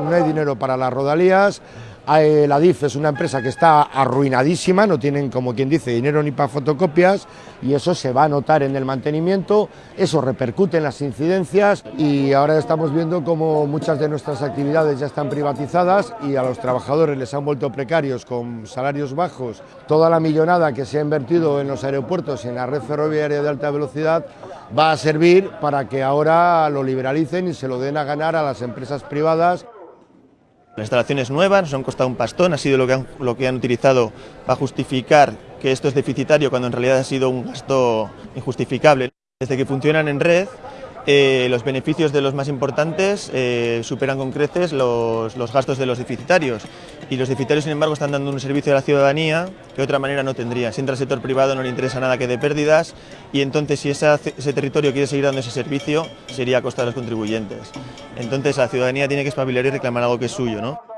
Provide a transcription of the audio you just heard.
no hay dinero para las rodalías, la DIF es una empresa que está arruinadísima, no tienen, como quien dice, dinero ni para fotocopias y eso se va a notar en el mantenimiento, eso repercute en las incidencias y ahora estamos viendo cómo muchas de nuestras actividades ya están privatizadas y a los trabajadores les han vuelto precarios con salarios bajos. Toda la millonada que se ha invertido en los aeropuertos y en la red ferroviaria de alta velocidad va a servir para que ahora lo liberalicen y se lo den a ganar a las empresas privadas las instalaciones nuevas nos han costado un pastón, ha sido lo que, han, lo que han utilizado para justificar que esto es deficitario cuando en realidad ha sido un gasto injustificable. Desde que funcionan en red, eh, los beneficios de los más importantes eh, superan con creces los, los, gastos de los deficitarios y los deficitarios sin embargo están dando un servicio a la ciudadanía que de otra manera no tendría. Si entra el sector privado no le interesa nada que dé pérdidas y entonces si ese, territorio quiere seguir dando ese servicio sería a costa de los contribuyentes. Entonces la ciudadanía tiene que espabilar y reclamar algo que es suyo. ¿no?